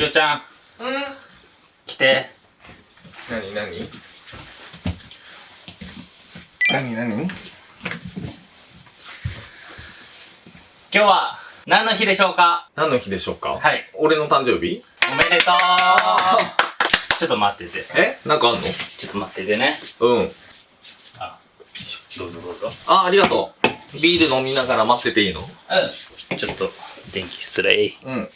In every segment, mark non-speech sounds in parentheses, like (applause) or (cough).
りょうちゃん。うん来て。なになになになに今日は何の日でしょうか？何の日でしょうか？はい。俺の誕生日？おめでとう。ちょっと待ってて。え？なんかあんの？ちょっと待っててね。うん。あどうぞどうぞ。あありがとう。ビール飲みながら待ってていいの？うん。ちょっと電気失礼。うん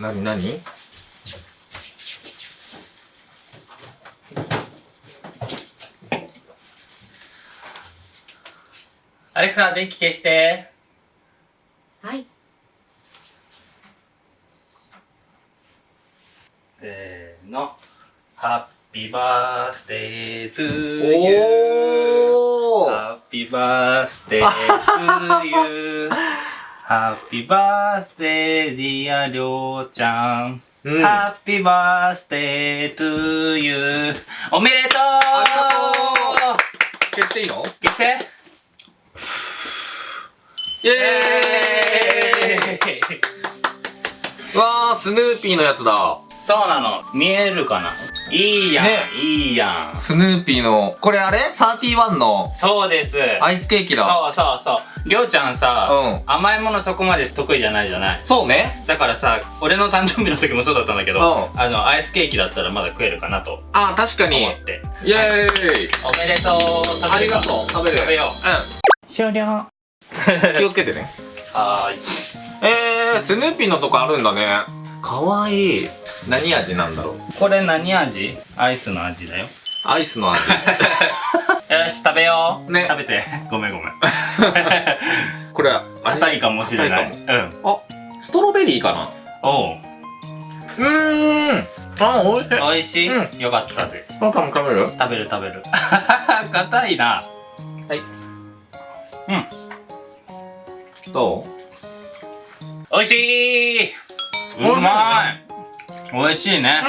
なになにアレクサ電気消して。はい。せーの。ハッピーバースデートゥーユーおー。ハッピーバースデートゥーユーハッピーバースデーディアりょうちゃん、うん。 Happy birthday to you おめでとう。ありがとう。消していいの？消して。イエーイ。わースヌーピーのやつだそうなの。見えるかな？いいやん、ね。いいやん。スヌーピーのこれあれ ?31 の？そうです。アイスケーキだ。そうそうそう。りょうちゃんさ、うん。甘いものそこまで得意じゃないじゃない？そうね。だからさ俺の誕生日の時もそうだったんだけど、うん。あのアイスケーキだったらまだ食えるかなとあ確かに。思って。イエーイ。おめでとう。ありがとう。食べる。食べよう。終了。う (laughs) ん気をつけてね。(laughs) はーい。えー、スヌーピーのとこあるんだね。かわいい何味なんだろう？これ何味？アイスの味だよ。アイスの味。(laughs) よし食べよう。ね。食べて。ごめんごめん。(laughs) これあれ硬いかもしれない。硬うん。あストロベリーかな？おう。うーん。あおいしい。美味しい、うよかったで。あかも食べる食べる食べる。(laughs) 硬いな。はい。うん。どう？美味しい。うまい美味しいね。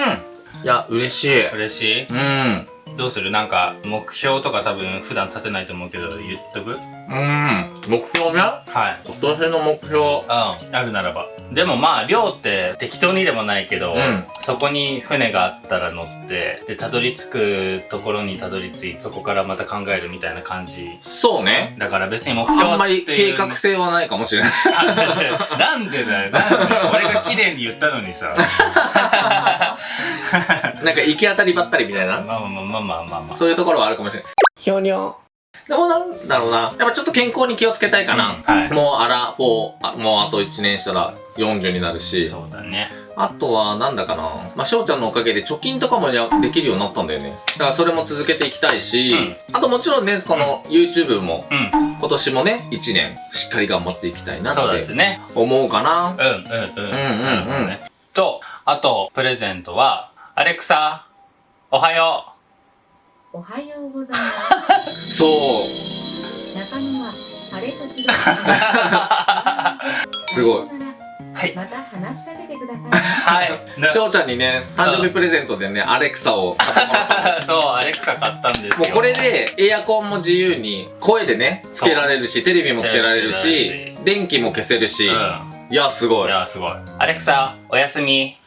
うん。いや嬉しい。嬉しい？うんどうする？なんか目標とか多分普段立てないと思うけど言っとく？うん。目標ねはい。今年の目標。うんあるならば。でもまあ量って適当にでもないけど、うん。そこに船があったら乗ってでたどり着くところにたどり着いてそこからまた考えるみたいな感じ。そうね。だから別に目標あんまり計画性はないかもしれない。(laughs) あなんでだよ。なんで俺が綺麗に言ったのにさ (laughs) (laughs) なんか行き当たりばったりみたいな？まあまあまあまあまあまあ。まあそういうところはあるかもしれない。ひょにょでもなんだろうな。やっぱちょっと健康に気をつけたいかな、うんはい。もうアラフォーあもうあと1年したら40になるし。そうだね。あとはなんだかな。まあ翔ちゃんのおかげで貯金とかもやできるようになったんだよね。だからそれも続けていきたいし、あともちろんねこの YouTube もうん。今年もね1年しっかり頑張っていきたいなっそうですてね。思うかな。うんうんうん。うんうんうん。ね。とあとプレゼントはアレクサおはよおはようございます。そう。中野は晴れ時々。す。ごい。はい。また話しかけてください。うはい。翔ちゃんにね誕生日プレゼントでねアレクサを買ってもらったそうアレクサ買ったんですよ。もうこれでエアコンも自由に声でねつけられるしテレビもつけられるし電気も消せるし、ういやすごんい。いやすごい。アレクサおやすみ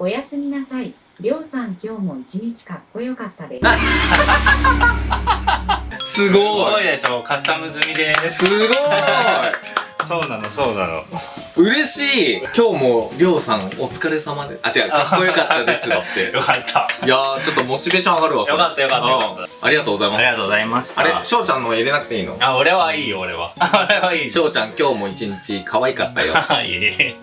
おやすみなさい。りょうさん今日も一日かっこよかったです。す (laughs) すごい。ごいでしょカスタム済みです。すごそうなのそうなの。い嬉しい。今日もりょうさんお疲れ様で。あ違うかっこよかったですだって。(laughs) よかった。いやーちょっとモチベーション上がるわよかったよかったよかった。うん。ありがとうございます。ありがとうございました。あれ翔ちゃんの入れなくていいの？あ俺はいいよ俺は。(laughs) 俺はいい翔ちゃん今日も一日可愛かったよ。(laughs) はい。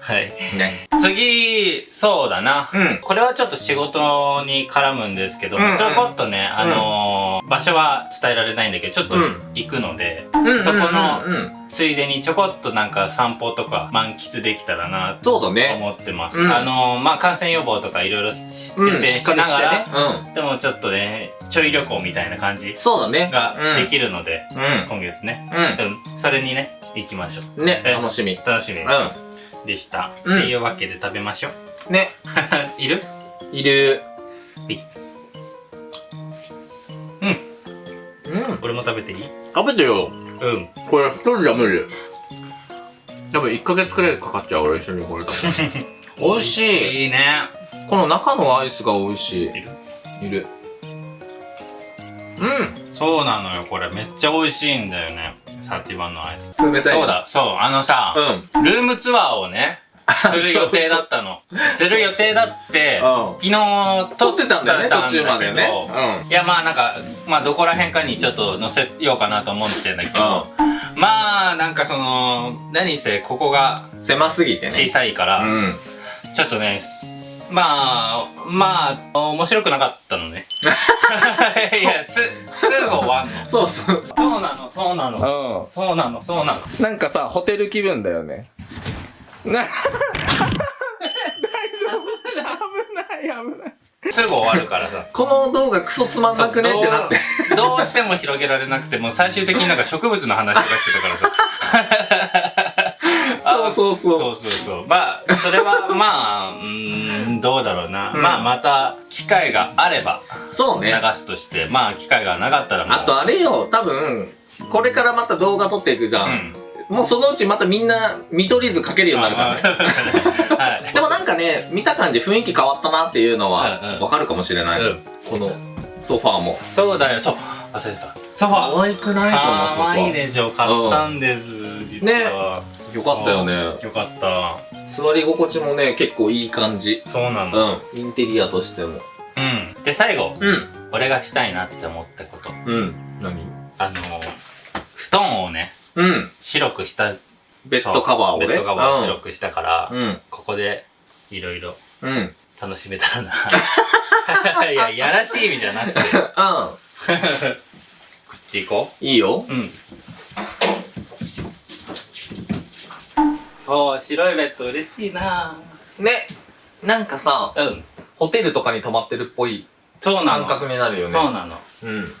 はい。ね。次そうだな、うん。これはちょっと仕事に絡むんですけど、うんうん。ちょこっとねあのー場所は伝えられないんだけどちょっとうん行くので、うん。そこのついでにちょこっとなんか散歩とか満喫できたらなとそうだね。思ってます、うん。あのーまあ感染予防とかいろいろ徹うん底しながら、ね。うん。でもちょっとねちょい旅行みたいな感じそうだね。がうん。できるので、うん。今月ね。ううんそれにね行きましょんねえ楽しみ。う楽しみでした、うん。っていうわけで食べましょう。んね。(laughs) いる？いるうん俺も食べていい？食べてようんこれ一人じゃ無理多分1ヶ月くらいかかっちゃう、俺一緒にこれ多分。(laughs) 美味しい。いいね。この中のアイスが美味しい。いる？いる。うんそうなのよ、これ。めっちゃ美味しいんだよね。サティワンのアイス。冷たい。そう。だ、そう、あのさ、うん。ルームツアーをね、する予定だったの。(laughs) する予定だって、うん昨日撮ってたんだよね、撮途中までね。いや、まあなんか、まあどこら辺かにちょっと載せようかなと思ってんだけど、まあなんかその、何せここがうん。狭すぎてね。小さいから、うん。ちょっとね、すまあ、まあ、面白くなかったのね。(laughs) いや、す、すぐ終わんの。そうそう。そうなの、そうなの。うそうなの、そうなの。ん。なんかさ、ホテル気分だよね。な、大丈夫？危ない、危ない。すぐ終わるからさ。この動画クソつまんなくねってなって。どうしても広げられなくて、もう最終的になんか植物の話とかしてたからさ。(laughs) そうそうそうそうそうそう。まあ、それは、まあ、うーん、どうだろうな。うんまあ、また、機会があれば、流そうね。すとして、まあ、機会がなかったらもう。あとあれよ、多分、これからまた動画撮っていくじゃ。うんん。もうそのうちまたみんな見取り図かけるようになるからね。でもなんかね、見た感じ雰囲気変わったなっていうのはうんうんわかるかもしれない。うんこのソファーも。そうだよ、そう。忘れてた。ソファー。愛くない？このソフかわいいァー。でしょ。買ったんです、実は。よかったよね。よかった。座り心地もね、結構いい感じ。そうなの。うん。インテリアとしても。うん。で、最後、うん。俺がしたいなって思ったこと。うん。何？あの、布団をね、うん。白くした、ベッドカバーをね。ベッドカバーを白くしたから、うん。ここで、いろいろうん。うん。楽しめたらな。(laughs) いや、やらしい意味じゃなくて、(laughs) こっち行こいいよ。う。うん。そう、白いベッド嬉しいなね。なんかさ、うん。ホテルとかに泊まってるっぽいそうなの。感覚になるよね。そうなの。うん。